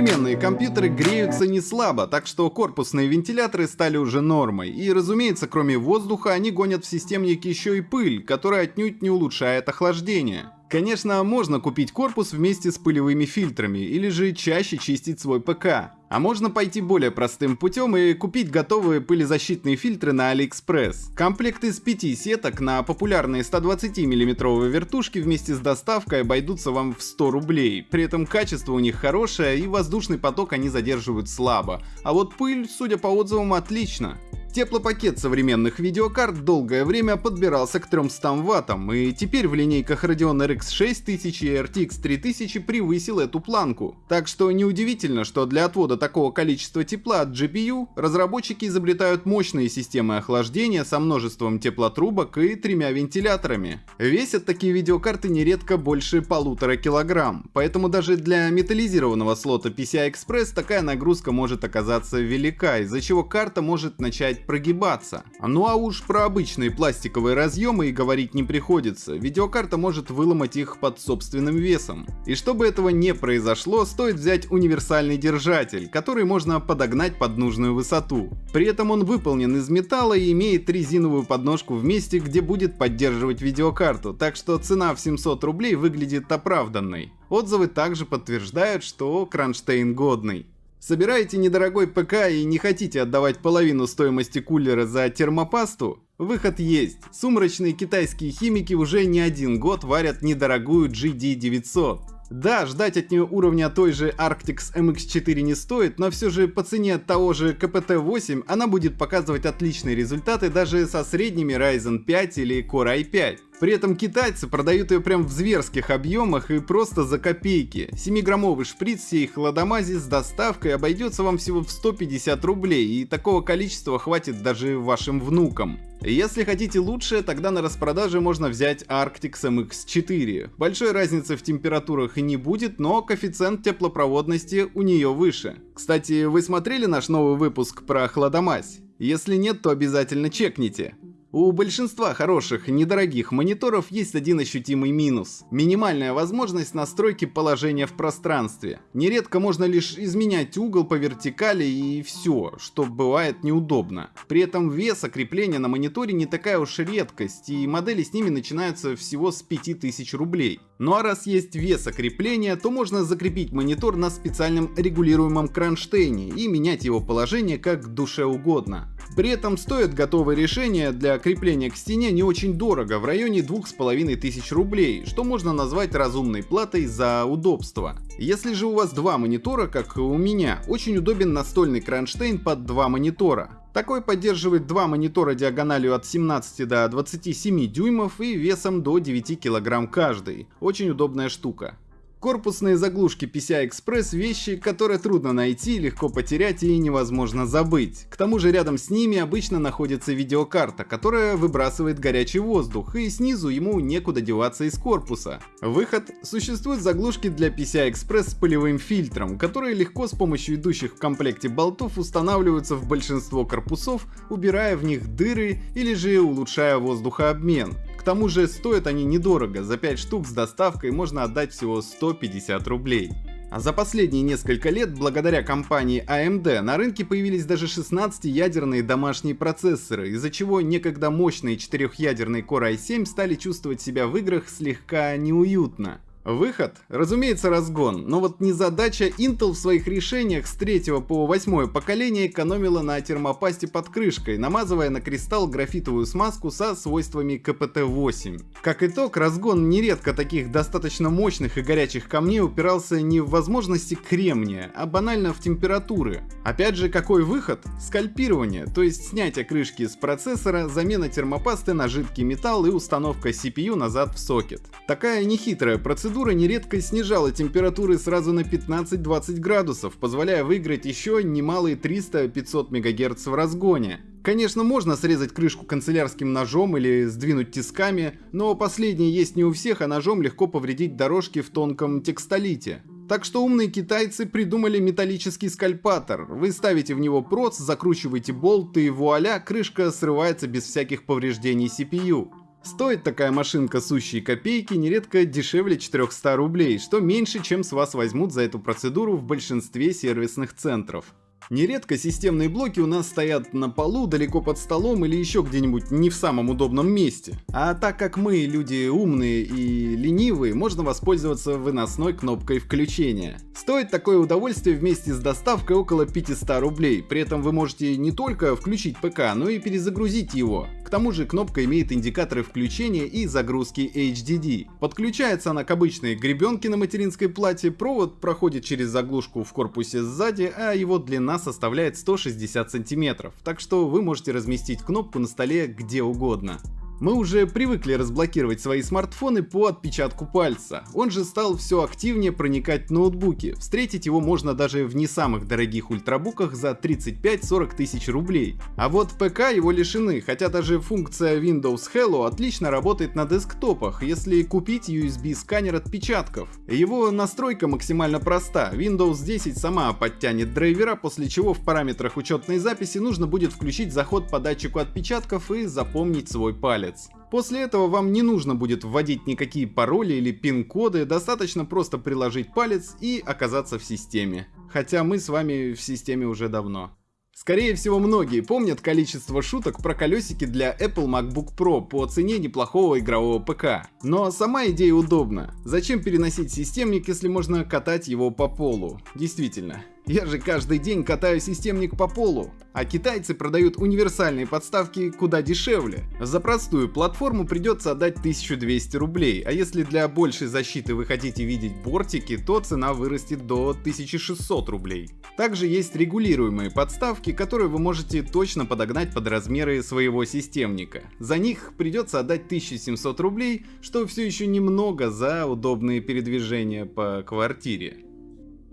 Современные компьютеры греются не слабо, так что корпусные вентиляторы стали уже нормой. И разумеется, кроме воздуха, они гонят в системник еще и пыль, которая отнюдь не улучшает охлаждение. Конечно, можно купить корпус вместе с пылевыми фильтрами, или же чаще чистить свой ПК. А можно пойти более простым путем и купить готовые пылезащитные фильтры на AliExpress. Комплект из 5 сеток на популярные 120 мм вертушки вместе с доставкой обойдутся вам в 100 рублей. При этом качество у них хорошее и воздушный поток они задерживают слабо. А вот пыль, судя по отзывам, отлично. Теплопакет современных видеокарт долгое время подбирался к 300 ваттам, и теперь в линейках Radeon RX 6000 и RTX 3000 превысил эту планку. Так что неудивительно, что для отвода такого количества тепла от GPU разработчики изобретают мощные системы охлаждения со множеством теплотрубок и тремя вентиляторами. Весят такие видеокарты нередко больше полутора килограмм, поэтому даже для металлизированного слота PCI Express такая нагрузка может оказаться велика, из-за чего карта может начать прогибаться. Ну а уж про обычные пластиковые разъемы и говорить не приходится, видеокарта может выломать их под собственным весом. И чтобы этого не произошло, стоит взять универсальный держатель, который можно подогнать под нужную высоту. При этом он выполнен из металла и имеет резиновую подножку в месте, где будет поддерживать видеокарту, так что цена в 700 рублей выглядит оправданной. Отзывы также подтверждают, что кронштейн годный. Собираете недорогой ПК и не хотите отдавать половину стоимости кулера за термопасту? Выход есть. Сумрачные китайские химики уже не один год варят недорогую GD900. Да, ждать от нее уровня той же Arctix MX4 не стоит, но все же по цене того же KPT-8 она будет показывать отличные результаты даже со средними Ryzen 5 или Core i5. При этом китайцы продают ее прям в зверских объемах и просто за копейки. 7-граммовый шприц всей хладомази с доставкой обойдется вам всего в 150 рублей, и такого количества хватит даже вашим внукам. Если хотите лучше, тогда на распродаже можно взять Arctix MX4. Большой разницы в температурах и не будет, но коэффициент теплопроводности у нее выше. Кстати, вы смотрели наш новый выпуск про хладомазь? Если нет, то обязательно чекните. У большинства хороших, недорогих мониторов есть один ощутимый минус. Минимальная возможность настройки положения в пространстве. Нередко можно лишь изменять угол по вертикали и все, что бывает неудобно. При этом вес крепления на мониторе не такая уж редкость, и модели с ними начинаются всего с 5000 рублей. Ну а раз есть вес крепления, то можно закрепить монитор на специальном регулируемом кронштейне и менять его положение как душе угодно. При этом стоит готовое решение для крепления к стене не очень дорого, в районе 2500 рублей, что можно назвать разумной платой за удобство. Если же у вас два монитора, как у меня, очень удобен настольный кронштейн под два монитора. Такой поддерживает два монитора диагональю от 17 до 27 дюймов и весом до 9 кг каждый. Очень удобная штука. Корпусные заглушки PCI-Express вещи, которые трудно найти, легко потерять и невозможно забыть. К тому же рядом с ними обычно находится видеокарта, которая выбрасывает горячий воздух, и снизу ему некуда деваться из корпуса. Выход. Существуют заглушки для PCI-Express с пылевым фильтром, которые легко с помощью идущих в комплекте болтов устанавливаются в большинство корпусов, убирая в них дыры или же улучшая воздухообмен. К тому же стоят они недорого, за 5 штук с доставкой можно отдать всего 150 рублей. А за последние несколько лет, благодаря компании AMD, на рынке появились даже 16-ядерные домашние процессоры, из-за чего некогда мощные 4-ядерные Core i7 стали чувствовать себя в играх слегка неуютно. Выход? Разумеется, разгон, но вот незадача Intel в своих решениях с 3 по 8 поколение экономила на термопасте под крышкой, намазывая на кристалл графитовую смазку со свойствами КПТ-8. Как итог, разгон нередко таких достаточно мощных и горячих камней упирался не в возможности кремния, а банально в температуры. Опять же, какой выход? Скальпирование, то есть снятие крышки с процессора, замена термопасты на жидкий металл и установка CPU назад в сокет. Такая нехитрая процедура процедура нередко снижала температуры сразу на 15-20 градусов, позволяя выиграть еще немалые 300-500 МГц в разгоне. Конечно, можно срезать крышку канцелярским ножом или сдвинуть тисками, но последнее есть не у всех, а ножом легко повредить дорожки в тонком текстолите. Так что умные китайцы придумали металлический скальпатор. Вы ставите в него проц, закручиваете болт и вуаля, крышка срывается без всяких повреждений CPU. Стоит такая машинка сущие копейки нередко дешевле 400 рублей, что меньше, чем с вас возьмут за эту процедуру в большинстве сервисных центров. Нередко системные блоки у нас стоят на полу, далеко под столом или еще где-нибудь не в самом удобном месте. А так как мы люди умные и ленивые, можно воспользоваться выносной кнопкой включения. Стоит такое удовольствие вместе с доставкой около 500 рублей, при этом вы можете не только включить ПК, но и перезагрузить его. К тому же кнопка имеет индикаторы включения и загрузки HDD. Подключается она к обычной гребенке на материнской плате, провод проходит через заглушку в корпусе сзади, а его длина составляет 160 сантиметров, так что вы можете разместить кнопку на столе где угодно. Мы уже привыкли разблокировать свои смартфоны по отпечатку пальца. Он же стал все активнее проникать в ноутбуки. Встретить его можно даже в не самых дорогих ультрабуках за 35-40 тысяч рублей. А вот ПК его лишены, хотя даже функция Windows Hello отлично работает на десктопах, если купить USB сканер отпечатков. Его настройка максимально проста. Windows 10 сама подтянет драйвера, после чего в параметрах учетной записи нужно будет включить заход по датчику отпечатков и запомнить свой палец палец. После этого вам не нужно будет вводить никакие пароли или пин-коды, достаточно просто приложить палец и оказаться в системе. Хотя мы с вами в системе уже давно. Скорее всего, многие помнят количество шуток про колесики для Apple MacBook Pro по цене неплохого игрового ПК. Но сама идея удобна. Зачем переносить системник, если можно катать его по полу? Действительно. Я же каждый день катаю системник по полу, а китайцы продают универсальные подставки куда дешевле. За простую платформу придется отдать 1200 рублей, а если для большей защиты вы хотите видеть бортики, то цена вырастет до 1600 рублей. Также есть регулируемые подставки, которые вы можете точно подогнать под размеры своего системника. За них придется отдать 1700 рублей, что все еще немного за удобные передвижения по квартире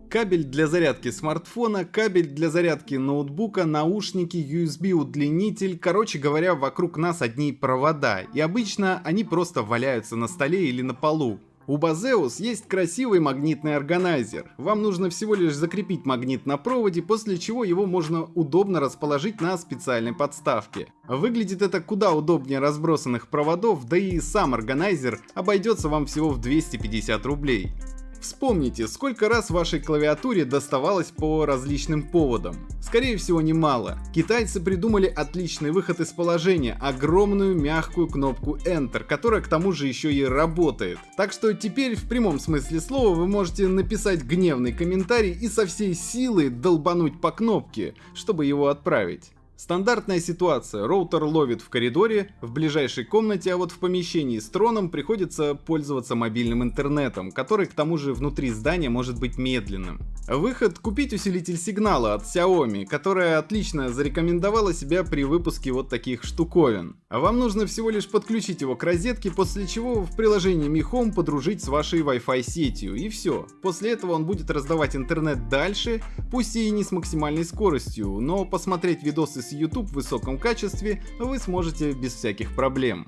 кабель для зарядки смартфона, кабель для зарядки ноутбука, наушники, USB удлинитель, короче говоря, вокруг нас одни провода, и обычно они просто валяются на столе или на полу. У Bazeus есть красивый магнитный органайзер. Вам нужно всего лишь закрепить магнит на проводе, после чего его можно удобно расположить на специальной подставке. Выглядит это куда удобнее разбросанных проводов, да и сам органайзер обойдется вам всего в 250 рублей. Вспомните, сколько раз вашей клавиатуре доставалось по различным поводам. Скорее всего немало. Китайцы придумали отличный выход из положения, огромную мягкую кнопку Enter, которая к тому же еще и работает. Так что теперь в прямом смысле слова вы можете написать гневный комментарий и со всей силы долбануть по кнопке, чтобы его отправить. Стандартная ситуация. Роутер ловит в коридоре, в ближайшей комнате, а вот в помещении с троном приходится пользоваться мобильным интернетом, который к тому же внутри здания может быть медленным. Выход – купить усилитель сигнала от Xiaomi, которая отлично зарекомендовала себя при выпуске вот таких штуковин. А вам нужно всего лишь подключить его к розетке, после чего в приложении Mi Home подружить с вашей Wi-Fi сетью, и все. После этого он будет раздавать интернет дальше, пусть и не с максимальной скоростью, но посмотреть видосы с YouTube в высоком качестве вы сможете без всяких проблем.